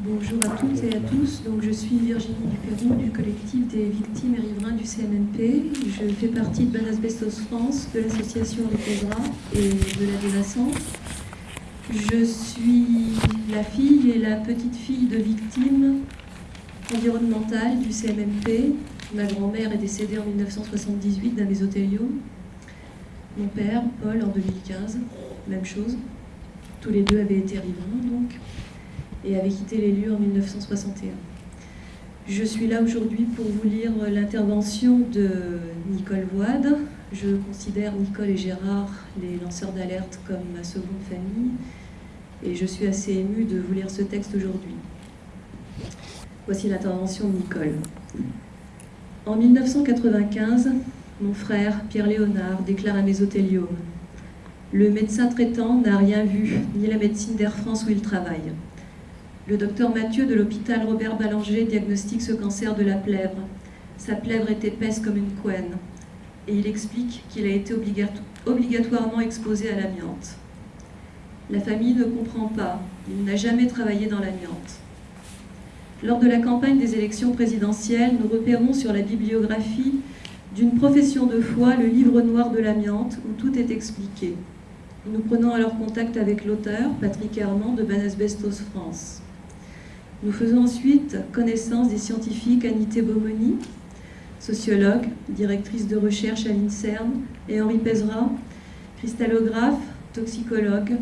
Bonjour à toutes et à tous. Donc, je suis Virginie Dupérou du collectif des victimes et riverains du CMMP. Je fais partie de Banasbestos France, de l'association Les et de la Dénaissance. Je suis la fille et la petite fille de victimes environnementales du CMMP. Ma grand-mère est décédée en 1978 d'un mésothéliome. Mon père, Paul, en 2015, même chose. Tous les deux avaient été riverains, donc, et avaient quitté les lieux en 1961. Je suis là aujourd'hui pour vous lire l'intervention de Nicole Voide. Je considère Nicole et Gérard, les lanceurs d'alerte, comme ma seconde famille et je suis assez émue de vous lire ce texte aujourd'hui. Voici l'intervention de Nicole. En 1995, mon frère, Pierre Léonard, déclare un mésothéliome. Le médecin traitant n'a rien vu, ni la médecine d'Air France où il travaille. Le docteur Mathieu de l'hôpital Robert Ballanger diagnostique ce cancer de la plèvre. Sa plèvre est épaisse comme une couenne. Et il explique qu'il a été obligatoirement exposé à l'amiante. La famille ne comprend pas, il n'a jamais travaillé dans l'amiante. Lors de la campagne des élections présidentielles, nous repérons sur la bibliographie d'une profession de foi le livre noir de l'amiante où tout est expliqué. Nous prenons alors contact avec l'auteur, Patrick Herman de Banasbestos France. Nous faisons ensuite connaissance des scientifiques Anité Beaumoni, sociologue, directrice de recherche à l'INSERM, et Henri Pezra, cristallographe, toxicologue,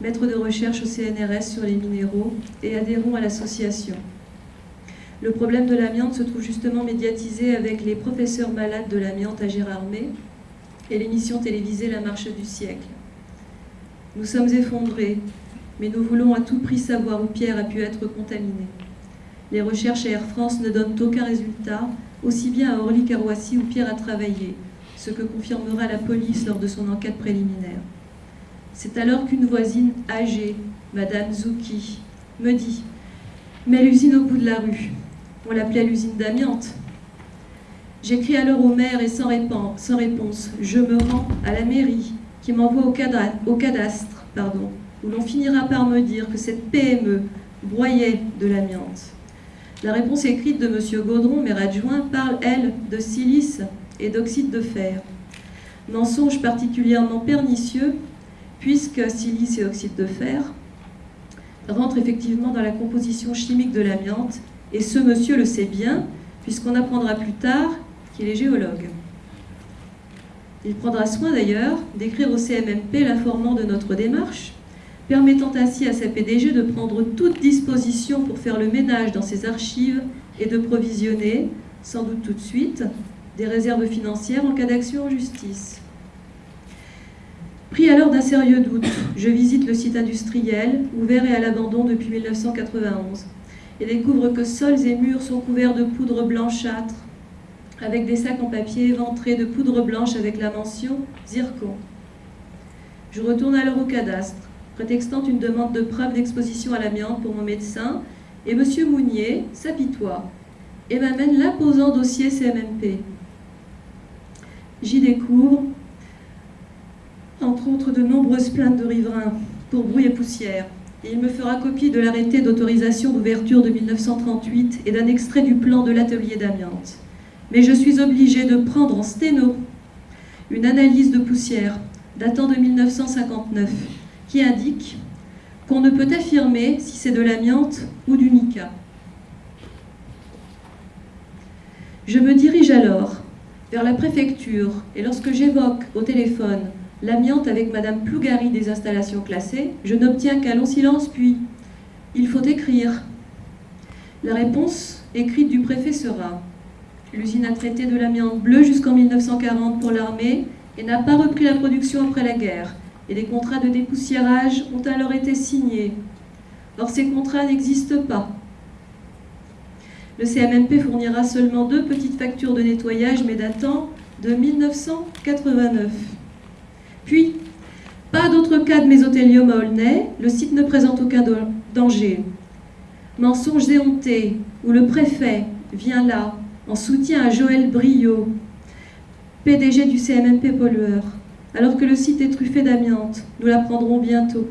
maître de recherche au CNRS sur les minéraux et adhérons à l'association. Le problème de l'amiante se trouve justement médiatisé avec les professeurs malades de l'amiante à Gérardmer et l'émission télévisée La Marche du siècle. Nous sommes effondrés, mais nous voulons à tout prix savoir où Pierre a pu être contaminé. Les recherches à Air France ne donnent aucun résultat, aussi bien à Orly qu'à Roissy où Pierre a travaillé, ce que confirmera la police lors de son enquête préliminaire. C'est alors qu'une voisine âgée, Madame Zouki, me dit « Mais l'usine au bout de la rue, on l'appelait l'usine d'amiante. » J'écris alors au maire et sans, réponse, je me rends à la mairie qui m'envoie au, cadastre, pardon, où l'on finira par me dire que cette PME broyait de l'amiante. La réponse écrite de M. Gaudron, maire adjoint, parle, elle, de silice et d'oxyde de fer. Mensonge particulièrement pernicieux puisque silice et oxyde de fer rentrent effectivement dans la composition chimique de l'amiante, et ce monsieur le sait bien, puisqu'on apprendra plus tard qu'il est géologue. Il prendra soin d'ailleurs d'écrire au CMMP l'informant de notre démarche, permettant ainsi à sa PDG de prendre toute disposition pour faire le ménage dans ses archives et de provisionner, sans doute tout de suite, des réserves financières en cas d'action en justice. Pris alors d'un sérieux doute, je visite le site industriel, ouvert et à l'abandon depuis 1991, et découvre que sols et murs sont couverts de poudre blanchâtre, avec des sacs en papier éventrés de poudre blanche avec la mention zircon. Je retourne alors au cadastre, prétextant une demande de preuve d'exposition à l'amiante pour mon médecin, et M. Mounier s'apitoie et m'amène l'imposant dossier CMMP. J'y découvre entre autres de nombreuses plaintes de riverains pour bruit et poussière. Et il me fera copie de l'arrêté d'autorisation d'ouverture de 1938 et d'un extrait du plan de l'atelier d'amiante. Mais je suis obligée de prendre en sténo une analyse de poussière datant de 1959 qui indique qu'on ne peut affirmer si c'est de l'amiante ou du mica. Je me dirige alors vers la préfecture et lorsque j'évoque au téléphone l'amiante avec Madame Plougari des installations classées, je n'obtiens qu'un long silence, puis « il faut écrire ». La réponse écrite du préfet sera « l'usine a traité de l'amiante bleue jusqu'en 1940 pour l'armée et n'a pas repris la production après la guerre, et les contrats de dépoussiérage ont alors été signés. Or, ces contrats n'existent pas. Le CMMP fournira seulement deux petites factures de nettoyage, mais datant de 1989. Puis, pas d'autre cas de mésothélium à Aulnay, le site ne présente aucun danger. Mensonges éhontés, où le préfet vient là, en soutien à Joël Brio, PDG du CMMP pollueur, alors que le site est truffé d'amiante. Nous l'apprendrons bientôt.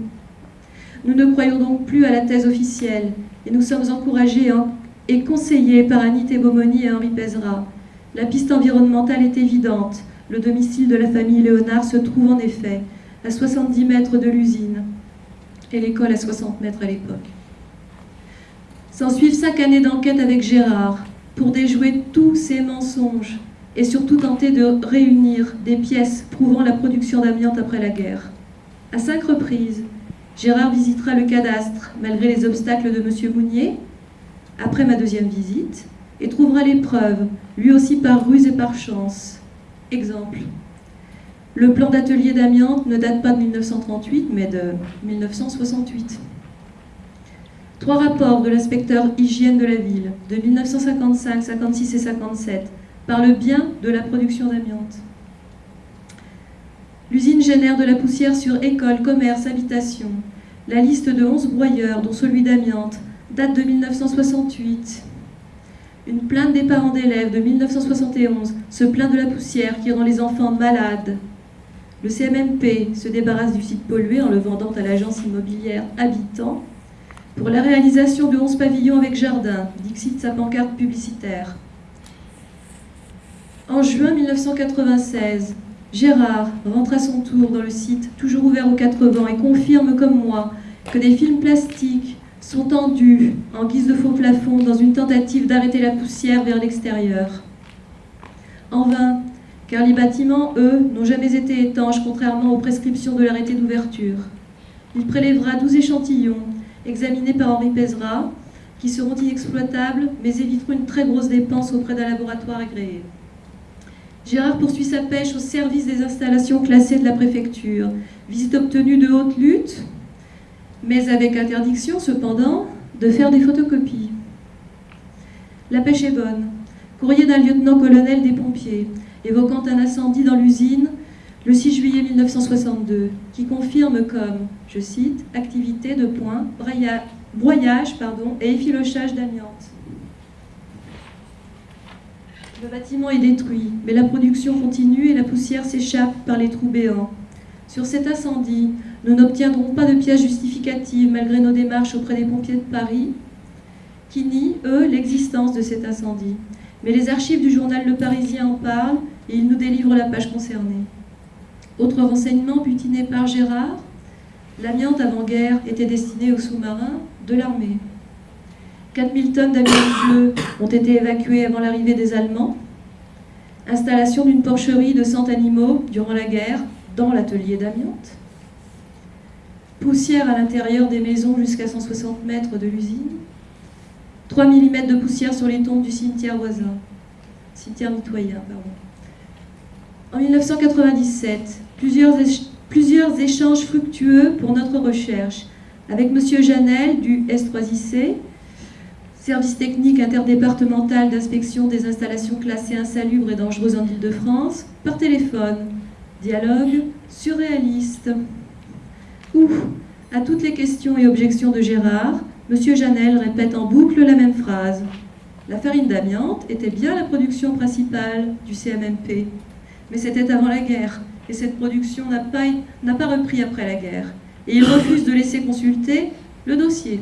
Nous ne croyons donc plus à la thèse officielle, Et nous sommes encouragés et conseillés par Annie Beaumoni et Henri Pézera. La piste environnementale est évidente. Le domicile de la famille Léonard se trouve en effet à 70 mètres de l'usine et l'école à 60 mètres à l'époque. S'ensuivent cinq années d'enquête avec Gérard pour déjouer tous ces mensonges et surtout tenter de réunir des pièces prouvant la production d'amiante après la guerre. À cinq reprises, Gérard visitera le cadastre malgré les obstacles de M. Mounier, après ma deuxième visite, et trouvera les preuves, lui aussi par ruse et par chance. Exemple. Le plan d'atelier d'amiante ne date pas de 1938, mais de 1968. Trois rapports de l'inspecteur hygiène de la ville, de 1955, 56 et 57, parlent bien de la production d'amiante. L'usine génère de la poussière sur écoles, commerces, habitations. La liste de 11 broyeurs, dont celui d'amiante, date de 1968. Une plainte des parents d'élèves de 1971 se plaint de la poussière qui rend les enfants malades. Le CMMP se débarrasse du site pollué en le vendant à l'agence immobilière Habitant pour la réalisation de 11 pavillons avec jardin, dixit sa pancarte publicitaire. En juin 1996, Gérard rentre à son tour dans le site, toujours ouvert aux quatre vents, et confirme comme moi que des films plastiques sont tendus en guise de faux plafond dans une tentative d'arrêter la poussière vers l'extérieur. En vain, car les bâtiments, eux, n'ont jamais été étanches contrairement aux prescriptions de l'arrêté d'ouverture. Il prélèvera 12 échantillons, examinés par Henri Pézera, qui seront inexploitables, mais éviteront une très grosse dépense auprès d'un laboratoire agréé. Gérard poursuit sa pêche au service des installations classées de la préfecture. Visite obtenue de haute lutte, mais avec interdiction cependant de faire des photocopies. La pêche est bonne. Courrier d'un lieutenant-colonel des pompiers, évoquant un incendie dans l'usine le 6 juillet 1962, qui confirme comme, je cite, activité de point, broyage et effilochage d'amiante. Le bâtiment est détruit, mais la production continue et la poussière s'échappe par les trous béants. Sur cet incendie, nous n'obtiendrons pas de pièces justificatives malgré nos démarches auprès des pompiers de Paris, qui nient, eux, l'existence de cet incendie. Mais les archives du journal Le Parisien en parlent et ils nous délivrent la page concernée. Autre renseignement butiné par Gérard, l'amiante avant-guerre était destinée aux sous-marins de l'armée. 4000 tonnes d'amiante bleu ont été évacuées avant l'arrivée des Allemands. Installation d'une porcherie de 100 animaux durant la guerre dans l'atelier d'amiante. Poussière à l'intérieur des maisons jusqu'à 160 mètres de l'usine. 3 mm de poussière sur les tombes du cimetière voisin. Cimetière mitoyen, pardon. En 1997, plusieurs, plusieurs échanges fructueux pour notre recherche avec M. Janel du S3IC, service technique interdépartemental d'inspection des installations classées insalubres et dangereuses en Ile-de-France, par téléphone. Dialogue surréaliste. Ou, à toutes les questions et objections de Gérard, M. Janel répète en boucle la même phrase. La farine d'amiante était bien la production principale du CMMP, mais c'était avant la guerre, et cette production n'a pas, pas repris après la guerre. Et il refuse de laisser consulter le dossier.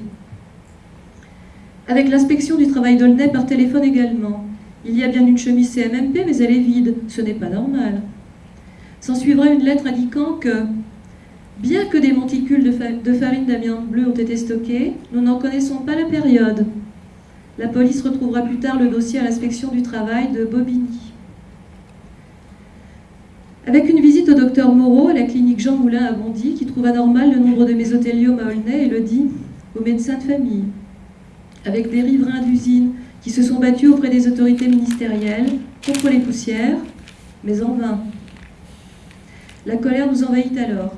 Avec l'inspection du travail d'Aulnay par téléphone également. Il y a bien une chemise CMMP, mais elle est vide. Ce n'est pas normal. S'en suivra une lettre indiquant que, bien que des monticules de, farine d'amiante bleu ont été stockés, nous n'en connaissons pas la période. La police retrouvera plus tard le dossier à l'inspection du travail de Bobigny. Avec une visite au docteur Moreau à la clinique Jean Moulin à Bondy, qui trouve anormal le nombre de mésothéliome à Aulnay et le dit aux médecins de famille. Avec des riverains d'usines qui se sont battus auprès des autorités ministérielles contre les poussières, mais en vain. La colère nous envahit alors.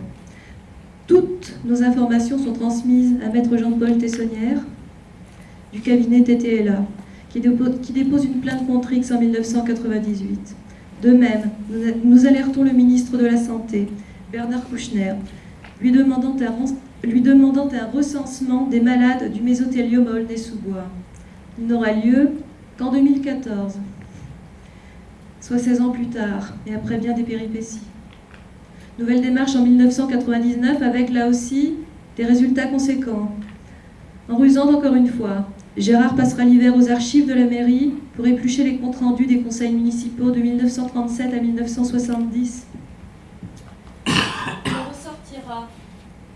Toutes nos informations sont transmises à maître Jean-Paul Tessonnière du cabinet TTLA, qui dépose une plainte contre X en 1998. De même, nous alertons le ministre de la Santé, Bernard Kouchner, lui demandant un, recensement des malades du mésothéliome à sous bois Il n'aura lieu qu'en 2014, soit 16 ans plus tard, et après bien des péripéties. Nouvelle démarche en 1999 avec là aussi des résultats conséquents. En rusant encore une fois, Gérard passera l'hiver aux archives de la mairie pour éplucher les comptes rendus des conseils municipaux de 1937 à 1970. Il ressortira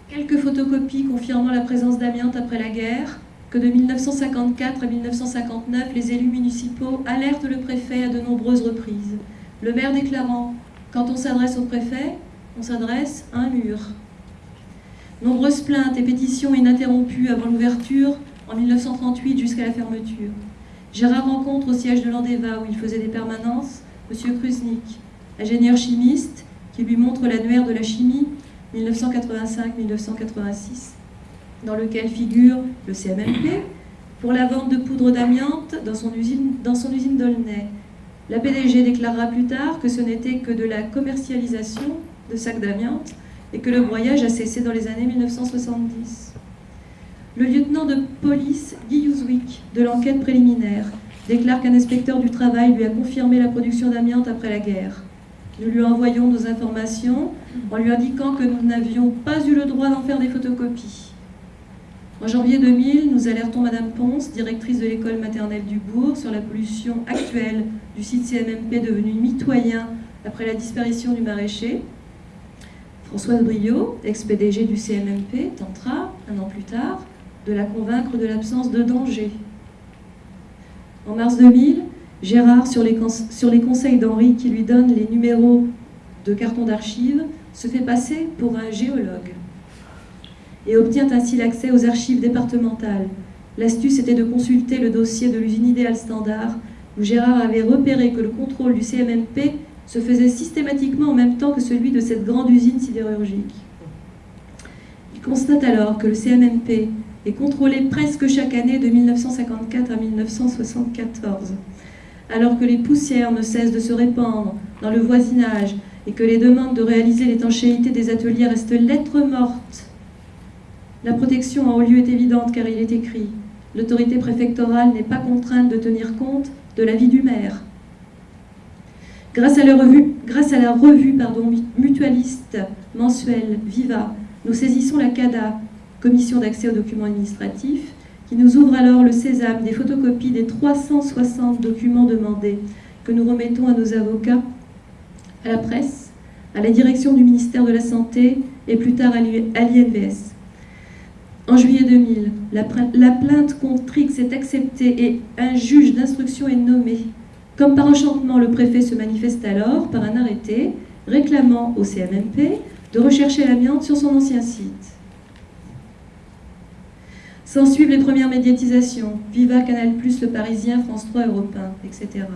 quelques photocopies confirmant la présence d'amiante après la guerre, que de 1954 à 1959, les élus municipaux alertent le préfet à de nombreuses reprises. Le maire déclarant Quand on s'adresse au préfet, on s'adresse à un mur. Nombreuses plaintes et pétitions ininterrompues avant l'ouverture en 1938 jusqu'à la fermeture. Gérard rencontre au siège de l'Andeva où il faisait des permanences M. Krusnik, ingénieur chimiste qui lui montre l'annuaire de la chimie 1985-1986, dans lequel figure le CMMP pour la vente de poudre d'amiante dans son usine, dans son usine d'Aulnay. La PDG déclarera plus tard que ce n'était que de la commercialisation de sacs d'amiante et que le broyage a cessé dans les années 1970. Le lieutenant de police Guy Youzwick, de l'enquête préliminaire, déclare qu'un inspecteur du travail lui a confirmé la production d'amiante après la guerre. Nous lui envoyons nos informations en lui indiquant que nous n'avions pas eu le droit d'en faire des photocopies. En janvier 2000, nous alertons Madame Ponce, directrice de l'école maternelle du Bourg, sur la pollution actuelle du site CMMP devenu mitoyen après la disparition du maraîcher. Françoise Briot, ex-PDG du CMMP, tentera, un an plus tard, de la convaincre de l'absence de danger. En mars 2000, Gérard, sur les, conseils d'Henri qui lui donne les numéros de carton d'archives, se fait passer pour un géologue et obtient ainsi l'accès aux archives départementales. L'astuce était de consulter le dossier de l'usine idéale standard où Gérard avait repéré que le contrôle du CMMP se faisait systématiquement en même temps que celui de cette grande usine sidérurgique. Il constate alors que le CMMP est contrôlé presque chaque année de 1954 à 1974, alors que les poussières ne cessent de se répandre dans le voisinage et que les demandes de réaliser l'étanchéité des ateliers restent lettres mortes. La protection en haut lieu est évidente car il est écrit L'autorité préfectorale n'est pas contrainte de tenir compte de l'avis du maire. Grâce à la revue, pardon, mutualiste mensuelle Viva, nous saisissons la CADA, Commission d'accès aux documents administratifs, qui nous ouvre alors le sésame des photocopies des 360 documents demandés que nous remettons à nos avocats, à la presse, à la direction du ministère de la Santé et plus tard à l'INVS. En juillet 2000, la, plainte contre X est acceptée et un juge d'instruction est nommé. Comme par enchantement, le préfet se manifeste alors par un arrêté réclamant au CMMP de rechercher l'amiante sur son ancien site. S'en suivent les premières médiatisations, Viva, Canal+, Le Parisien, France 3, Europe 1, etc.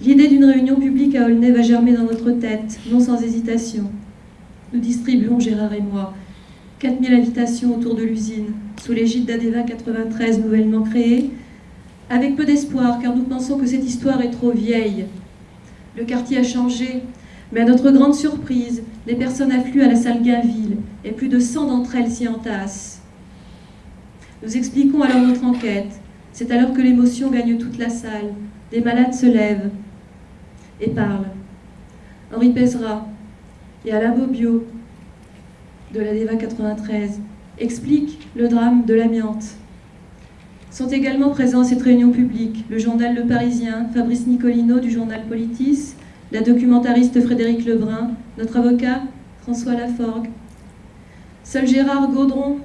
L'idée d'une réunion publique à Aulnay va germer dans notre tête, non sans hésitation. Nous distribuons, Gérard et moi, 4000 invitations autour de l'usine, sous l'égide d'Adeva 93 nouvellement créée, avec peu d'espoir, car nous pensons que cette histoire est trop vieille. Le quartier a changé, mais à notre grande surprise, des personnes affluent à la salle Gainville, et plus de 100 d'entre elles s'y entassent. Nous expliquons alors notre enquête. C'est alors que l'émotion gagne toute la salle. Des malades se lèvent et parlent. Henri Pézra et Alain Bobio, de la DEVA 93, expliquent le drame de l'amiante. Sont également présents à cette réunion publique le journal Le Parisien, Fabrice Nicolino du journal Politis, la documentariste Frédéric Lebrun, notre avocat François Laforgue. Seul Gérard Gaudron,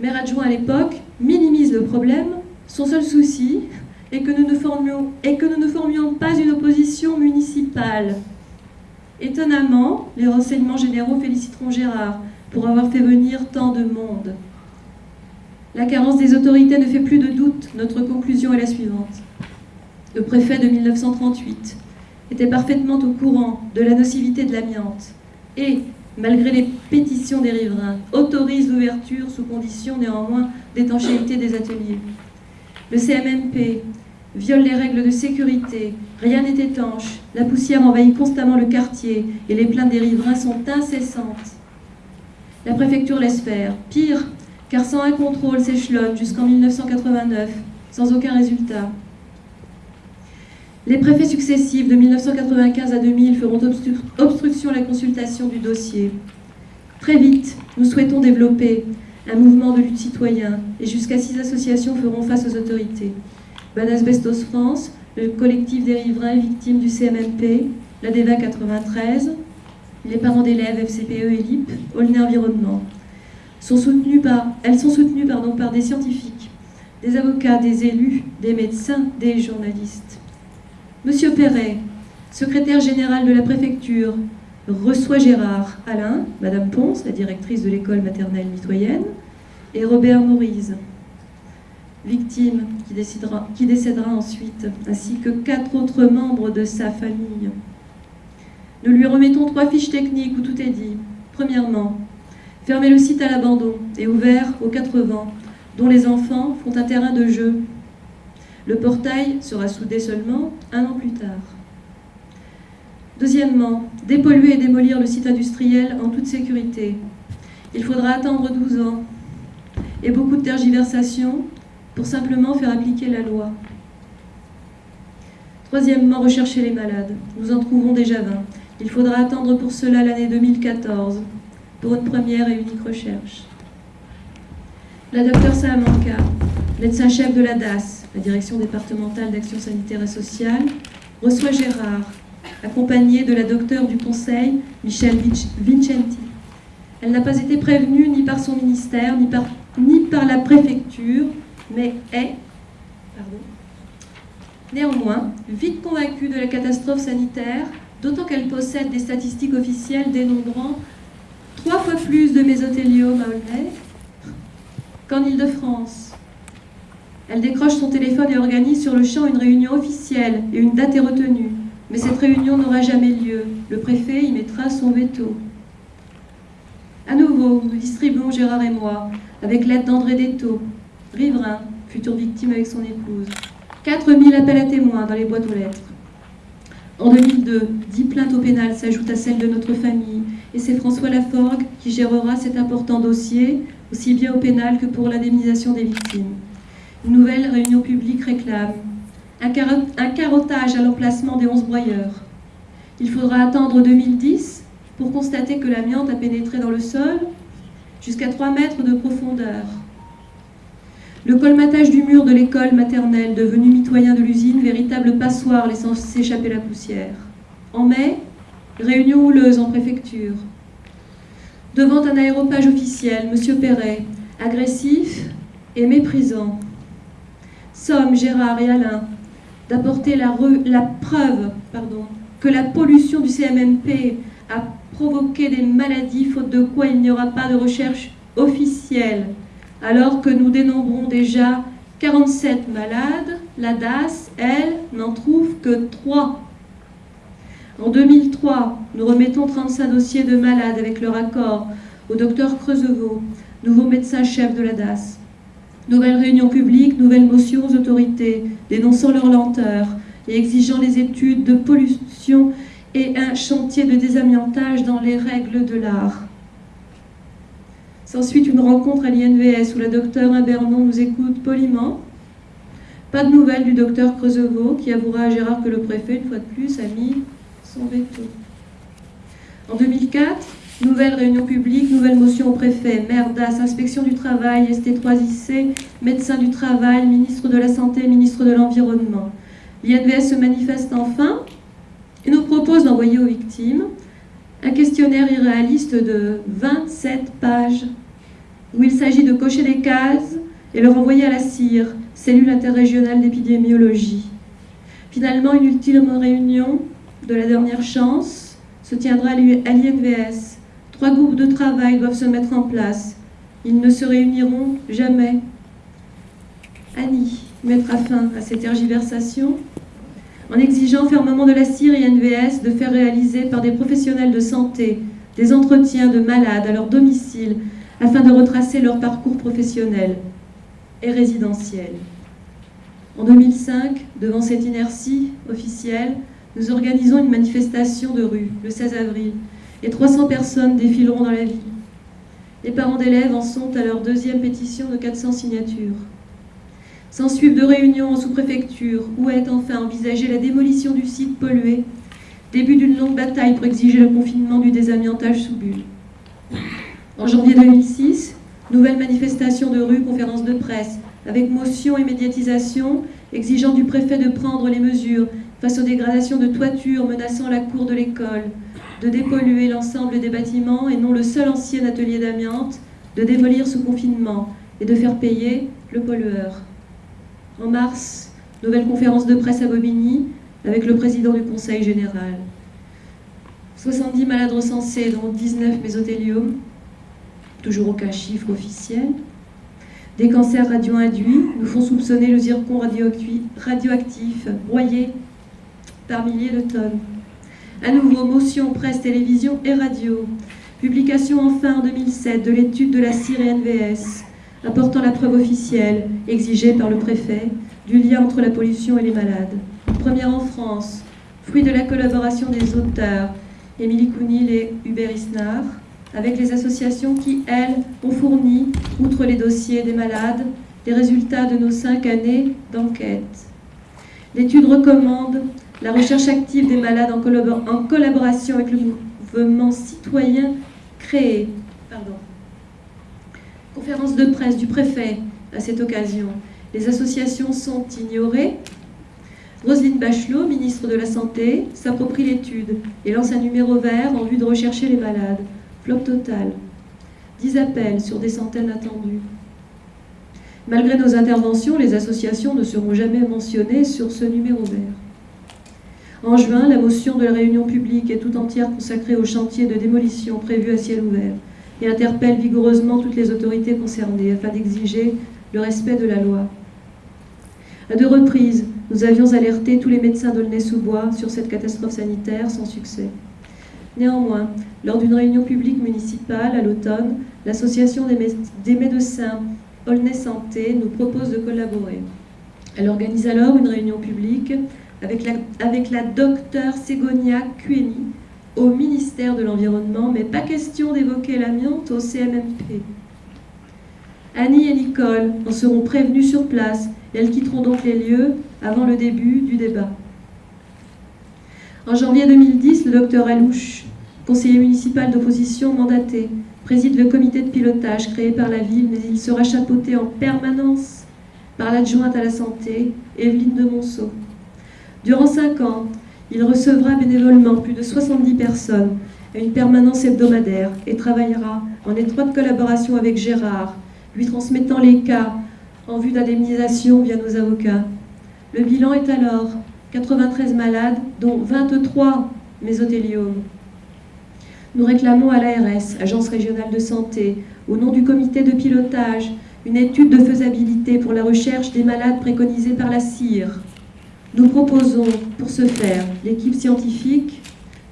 maire adjoint à l'époque, minimise le problème. Son seul souci est que nous ne formions, pas une opposition municipale. Étonnamment, les renseignements généraux féliciteront Gérard pour avoir fait venir tant de monde. La carence des autorités ne fait plus de doute. Notre conclusion est la suivante. Le préfet de 1938 était parfaitement au courant de la nocivité de l'amiante et, malgré les pétitions des riverains, autorise l'ouverture sous condition néanmoins d'étanchéité des ateliers. Le CMMP viole les règles de sécurité, rien n'est étanche, la poussière envahit constamment le quartier et les plaintes des riverains sont incessantes. La préfecture laisse faire. Pire, car sans un contrôle s'échelonne jusqu'en 1989, sans aucun résultat. Les préfets successifs de 1995 à 2000 feront obstruction à la consultation du dossier. Très vite, nous souhaitons développer un mouvement de lutte citoyen, et jusqu'à six associations feront face aux autorités. Banasbestos France, le collectif des riverains victimes du CMMP, la DEVA 93, les parents d'élèves FCPE et LIP, Aulnay Environnement. Sont soutenues elles sont soutenues par des scientifiques, des avocats, des élus, des médecins, des journalistes. Monsieur Perret, secrétaire général de la préfecture, reçoit Gérard Alain, Madame Ponce, la directrice de l'école maternelle mitoyenne, et Robert Maurice, victime qui, décédera ensuite, ainsi que quatre autres membres de sa famille. Nous lui remettons trois fiches techniques où tout est dit. Premièrement, fermer le site à l'abandon et ouvert aux quatre vents, dont les enfants font un terrain de jeu. Le portail sera soudé seulement un an plus tard. Deuxièmement, dépolluer et démolir le site industriel en toute sécurité. Il faudra attendre 12 ans et beaucoup de tergiversations pour simplement faire appliquer la loi. Troisièmement, rechercher les malades. Nous en trouvons déjà 20. Il faudra attendre pour cela l'année 2014 pour une première et unique recherche. La docteure Salamanca, médecin-chef de la DAS, la Direction départementale d'action sanitaire et sociale, reçoit Gérard, accompagné de la docteure du Conseil, Michel Vincenti. Elle n'a pas été prévenue ni par son ministère, ni par, la préfecture, mais est, néanmoins, vite convaincue de la catastrophe sanitaire d'autant qu'elle possède des statistiques officielles dénombrant trois fois plus de mésothéliome à Aulnay qu'en Ile-de-France. Elle décroche son téléphone et organise sur le champ une réunion officielle et une date est retenue. Mais cette réunion n'aura jamais lieu. Le préfet y mettra son veto. À nouveau, nous distribuons Gérard et moi, avec l'aide d'André Detto, riverain, future victime avec son épouse. 4000 appels à témoins dans les boîtes aux lettres. En 2002, 10 plaintes au pénal s'ajoutent à celles de notre famille, et c'est François Laforgue qui gérera cet important dossier, aussi bien au pénal que pour l'indemnisation des victimes. Une nouvelle réunion publique réclame un, carottage à l'emplacement des 11 broyeurs. Il faudra attendre 2010 pour constater que l'amiante a pénétré dans le sol jusqu'à 3 mètres de profondeur. Le colmatage du mur de l'école maternelle, devenu mitoyen de l'usine, véritable passoire laissant s'échapper la poussière. En mai, réunion houleuse en préfecture. Devant un aéropage officiel, M. Perret, agressif et méprisant. Somme, Gérard et Alain, d'apporter la, preuve que la pollution du CMMP a provoqué des maladies, faute de quoi il n'y aura pas de recherche officielle alors que nous dénombrons déjà 47 malades, la DAS, elle, n'en trouve que 3. En 2003, nous remettons 35 dossiers de malades avec leur accord au docteur Creusevaux, nouveau médecin-chef de la DAS. Nouvelle réunion publique, nouvelle motion aux autorités, dénonçant leur lenteur et exigeant les études de pollution et un chantier de désamiantage dans les règles de l'art. Ensuite, une rencontre à l'INVS où la docteure Imbernon nous écoute poliment. Pas de nouvelles du docteur Creusevaux qui avouera à Gérard que le préfet, une fois de plus, a mis son veto. En 2004, nouvelle réunion publique, nouvelle motion au préfet, maire d'As, inspection du travail, ST3IC, médecin du travail, ministre de la Santé, ministre de l'Environnement. L'INVS se manifeste enfin et nous propose d'envoyer aux victimes un questionnaire irréaliste de 27 pages où il s'agit de cocher des cases et le renvoyer à la CIR, cellule interrégionale d'épidémiologie. Finalement, une ultime réunion de la dernière chance se tiendra à l'INVS. Trois groupes de travail doivent se mettre en place. Ils ne se réuniront jamais. Annie mettra fin à ces tergiversations en exigeant fermement de la et NVS de faire réaliser par des professionnels de santé des entretiens de malades à leur domicile afin de retracer leur parcours professionnel et résidentiel. En 2005, devant cette inertie officielle, nous organisons une manifestation de rue le 16 avril et 300 personnes défileront dans la ville. Les parents d'élèves en sont à leur deuxième pétition de 400 signatures. S'ensuivent deux réunions en sous-préfecture où est enfin envisagée la démolition du site pollué, début d'une longue bataille pour exiger le confinement du désamiantage sous bulle. En janvier 2006, Nouvelle manifestation de rue, conférence de presse, avec motion et médiatisation, exigeant du préfet de prendre les mesures face aux dégradations de toitures menaçant la cour de l'école, de dépolluer l'ensemble des bâtiments et non le seul ancien atelier d'amiante, de démolir sous confinement et de faire payer le pollueur. En mars, nouvelle conférence de presse à Bobigny avec le président du Conseil général. 70 malades recensés, dont 19 mésothélium, toujours aucun chiffre officiel. Des cancers radio-induits nous font soupçonner le zircon radioactif, broyé par milliers de tonnes. À nouveau, motion, presse, télévision et radio. Publication enfin en 2007 de l'étude de la et NVS, apportant la preuve officielle, exigée par le préfet, du lien entre la pollution et les malades. Première en France, fruit de la collaboration des auteurs Émilie Counil et Hubert Isnard, avec les associations qui, elles, ont fourni, outre les dossiers des malades, les résultats de nos cinq années d'enquête. L'étude recommande la recherche active des malades en, collaboration avec le mouvement citoyen créé. Conférence de presse du préfet à cette occasion. Les associations sont ignorées. Roselyne Bachelot, ministre de la Santé, s'approprie l'étude et lance un numéro vert en vue de rechercher les malades. Flop total. 10 appels sur des centaines attendus. Malgré nos interventions, les associations ne seront jamais mentionnées sur ce numéro vert. En juin, la motion de la réunion publique est tout entière consacrée au chantier de démolition prévu à ciel ouvert et interpelle vigoureusement toutes les autorités concernées afin d'exiger le respect de la loi. À deux reprises, nous avions alerté tous les médecins d'Aulnay-sous-Bois sur cette catastrophe sanitaire sans succès. Néanmoins, lors d'une réunion publique municipale à l'automne, l'association des, médecins Aulnay Santé nous propose de collaborer. Elle organise alors une réunion publique avec la, avec la docteure Ségonia Cueni au ministère de l'Environnement, mais pas question d'évoquer l'amiante au CMMP. Annie et Nicole en seront prévenues sur place et elles quitteront donc les lieux avant le début du débat. En janvier 2010, le docteur Alouche, conseiller municipal d'opposition mandaté, préside le comité de pilotage créé par la ville, mais il sera chapeauté en permanence par l'adjointe à la santé, Evelyne de Monceau. Durant cinq ans, il recevra bénévolement plus de 70 personnes à une permanence hebdomadaire et travaillera en étroite collaboration avec Gérard, lui transmettant les cas en vue d'indemnisation via nos avocats. Le bilan est alors 93 malades, dont 23 mésothéliomes. Nous réclamons à l'ARS, Agence régionale de santé, au nom du comité de pilotage, une étude de faisabilité pour la recherche des malades préconisés par la CIR, nous proposons pour ce faire l'équipe scientifique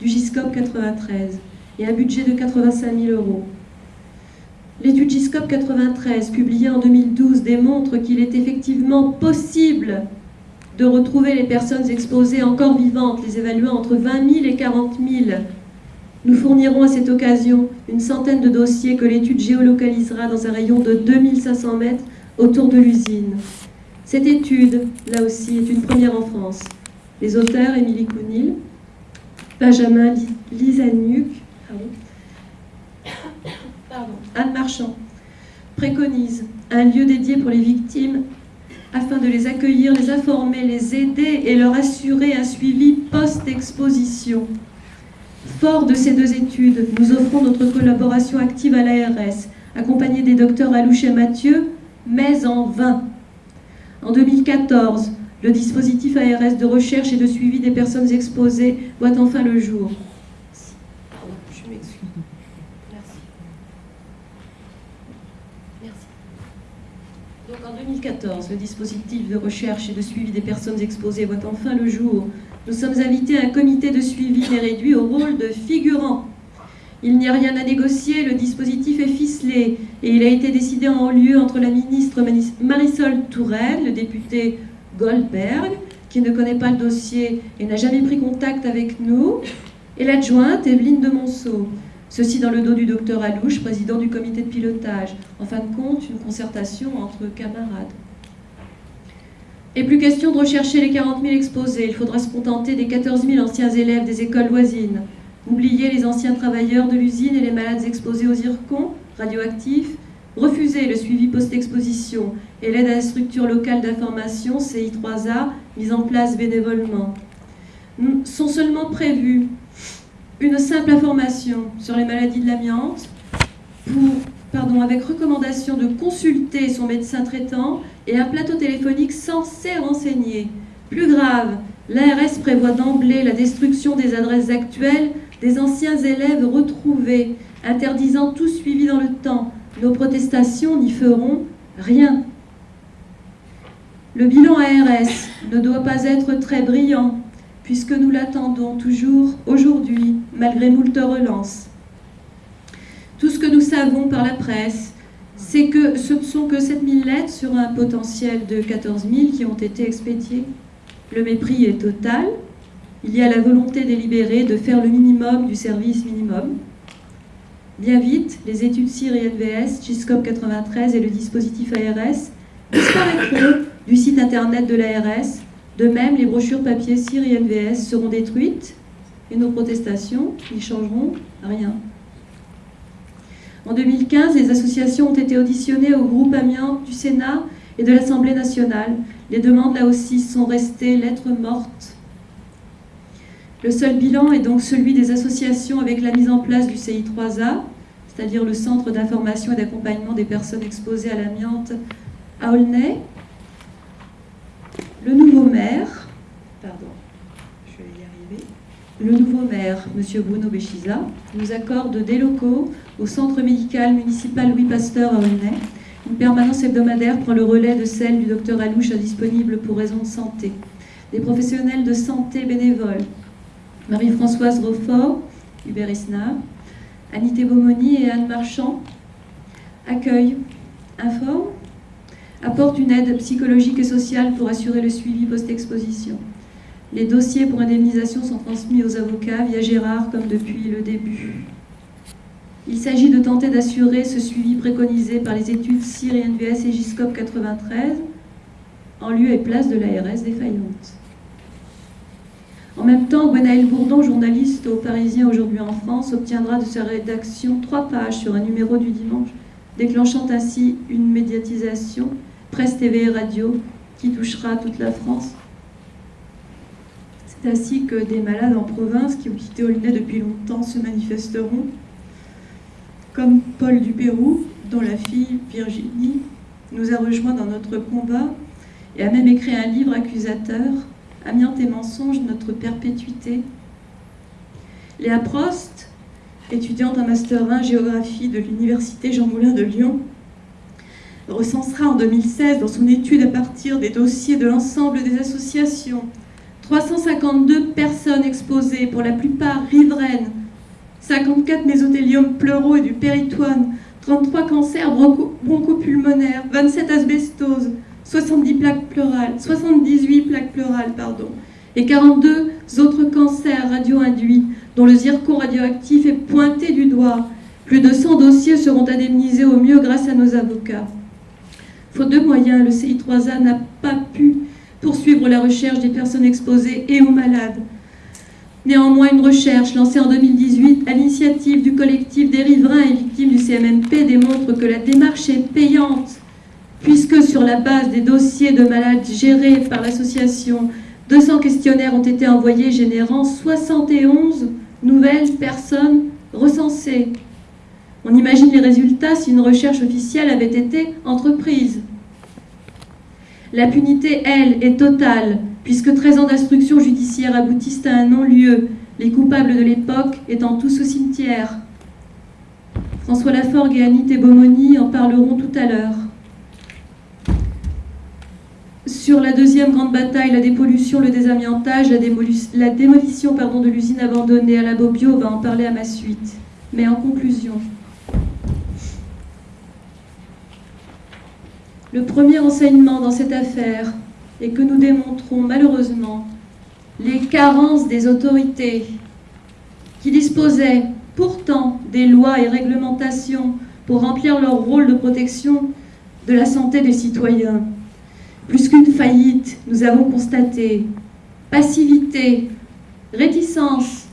du GISCOP 93 et un budget de 85 000 euros. L'étude GISCOP 93, publiée en 2012, démontre qu'il est effectivement possible de retrouver les personnes exposées encore vivantes, les évaluant entre 20 000 et 40 000. Nous fournirons à cette occasion une centaine de dossiers que l'étude géolocalisera dans un rayon de 2500 mètres autour de l'usine. Cette étude, là aussi, est une première en France. Les auteurs, Émilie Counil, Benjamin Lisanuc, Anne Marchand, préconisent un lieu dédié pour les victimes afin de les accueillir, les informer, les aider et leur assurer un suivi post-exposition. Fort de ces deux études, nous offrons notre collaboration active à l'ARS, accompagnée des docteurs Alouche et Mathieu, mais en vain. En 2014, le dispositif ARS de recherche et de suivi des personnes exposées voit enfin le jour. Pardon, je m'excuse. Merci. Merci. Donc en 2014, le dispositif de recherche et de suivi des personnes exposées voit enfin le jour. Nous sommes invités à un comité de suivi et réduit au rôle de figurant. Il n'y a rien à négocier, le dispositif est ficelé et il a été décidé en haut lieu entre la ministre Marisol Touraine, le député Goldberg, qui ne connaît pas le dossier et n'a jamais pris contact avec nous, et l'adjointe Evelyne de Monceau. Ceci dans le dos du docteur Alouche, président du comité de pilotage. En fin de compte, une concertation entre camarades. Et plus question de rechercher les 40 000 exposés, il faudra se contenter des 14 000 anciens élèves des écoles voisines. Oubliez les anciens travailleurs de l'usine et les malades exposés aux zircons radioactifs, refusé le suivi post-exposition et l'aide à la structure locale d'information CI3A mise en place bénévolement. Sont seulement prévus une simple information sur les maladies de l'amiante, avec recommandation de consulter son médecin traitant et un plateau téléphonique censé renseigner. Plus grave, l'ARS prévoit d'emblée la destruction des adresses actuelles des anciens élèves retrouvés, interdisant tout suivi dans le temps. Nos protestations n'y feront rien. Le bilan ARS ne doit pas être très brillant, puisque nous l'attendons toujours aujourd'hui, malgré moult relances. Tout ce que nous savons par la presse, c'est que ce ne sont que 7000 lettres sur un potentiel de 14 000 qui ont été expédiées. Le mépris est total. Il y a la volonté délibérée de faire le minimum du service minimum. Bien vite, les études CIR et NVS, GISCOP 93 et le dispositif ARS disparaîtront du site internet de l'ARS de même, les brochures papier CIR et NVS seront détruites et nos protestations n'y changeront rien. En 2015, les associations ont été auditionnées au groupe amiante du Sénat et de l'Assemblée nationale. Les demandes, là aussi, sont restées lettres mortes. Le seul bilan est donc celui des associations avec la mise en place du CI3A, c'est-à-dire le Centre d'information et d'accompagnement des personnes exposées à l'amiante à Aulnay, le nouveau maire, pardon, je vais y arriver, le nouveau maire, M. Bruno Béchiza, nous accorde des locaux au centre médical municipal Louis Pasteur à Aulnay. Une permanence hebdomadaire prend le relais de celle du docteur Alouche disponible pour raisons de santé. Des professionnels de santé bénévoles, Marie-Françoise Roffort, Hubert Isna, Anité Beaumoni et Anne Marchand, accueillent, informent apporte une aide psychologique et sociale pour assurer le suivi post-exposition. Les dossiers pour indemnisation sont transmis aux avocats via Gérard comme depuis le début. Il s'agit de tenter d'assurer ce suivi préconisé par les études CIR et NVS et GISCOP 93 en lieu et place de l'ARS défaillante. En même temps, Gwenaël Bourdon, journaliste au Parisien aujourd'hui en France, obtiendra de sa rédaction trois pages sur un numéro du dimanche, déclenchant ainsi une médiatisation presse TV et radio qui touchera toute la France. C'est ainsi que des malades en province qui ont quitté Aulnay depuis longtemps se manifesteront, comme Paul du Pérou, dont la fille Virginie nous a rejoints dans notre combat et a même écrit un livre accusateur, Amiante et mensonge, notre perpétuité. Léa Prost, étudiante en Master 1 géographie de l'Université Jean Moulin de Lyon, recensera en 2016 dans son étude à partir des dossiers de l'ensemble des associations 352 personnes exposées, pour la plupart riveraines, 54 mésothéliums pleuraux et du péritoine, 33 cancers bronchopulmonaires, 27 asbestoses, 70 plaques pleurales, 78 plaques pleurales, pardon, et 42 autres cancers radio-induits dont le zircon radioactif est pointé du doigt. Plus de 100 dossiers seront indemnisés au mieux grâce à nos avocats. Faute de moyens, le CI3A n'a pas pu poursuivre la recherche des personnes exposées et aux malades. Néanmoins, une recherche lancée en 2018 à l'initiative du collectif des riverains et victimes du CMMP démontre que la démarche est payante, puisque sur la base des dossiers de malades gérés par l'association, 200 questionnaires ont été envoyés générant 71 nouvelles personnes recensées. On imagine les résultats si une recherche officielle avait été entreprise. L'impunité, elle, est totale, puisque 13 ans d'instruction judiciaire aboutissent à un non-lieu, les coupables de l'époque étant tous au cimetière. François Laforgue et Annie Beaumoni en parleront tout à l'heure. Sur la deuxième grande bataille, la dépollution, le désamiantage, la, démolition de l'usine abandonnée à la Bobio, va en parler à ma suite. Mais en conclusion, Le premier enseignement dans cette affaire est que nous démontrons malheureusement les carences des autorités qui disposaient pourtant des lois et réglementations pour remplir leur rôle de protection de la santé des citoyens. Plus qu'une faillite, nous avons constaté passivité, réticence,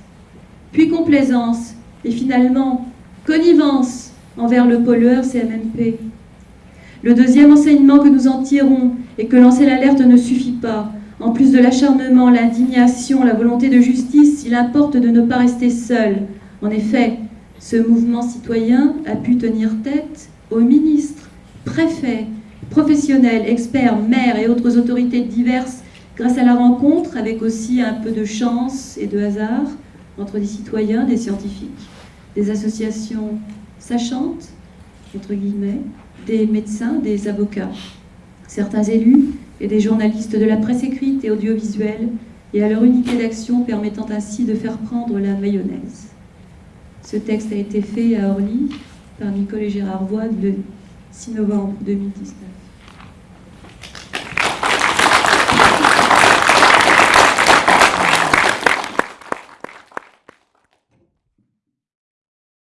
puis complaisance, et finalement connivence envers le pollueur CMMP. Le deuxième enseignement que nous en tirons est que lancer l'alerte ne suffit pas. En plus de l'acharnement, l'indignation, la volonté de justice, il importe de ne pas rester seul. En effet, ce mouvement citoyen a pu tenir tête aux ministres, préfets, professionnels, experts, maires et autres autorités diverses grâce à la rencontre, avec aussi un peu de chance et de hasard, entre des citoyens, des scientifiques, des associations sachantes, entre guillemets, des médecins, des avocats, certains élus et des journalistes de la presse écrite et audiovisuelle, et à leur unité d'action permettant ainsi de faire prendre la mayonnaise. Ce texte a été fait à Orly par Nicole et Gérard Voix le 6 novembre 2019.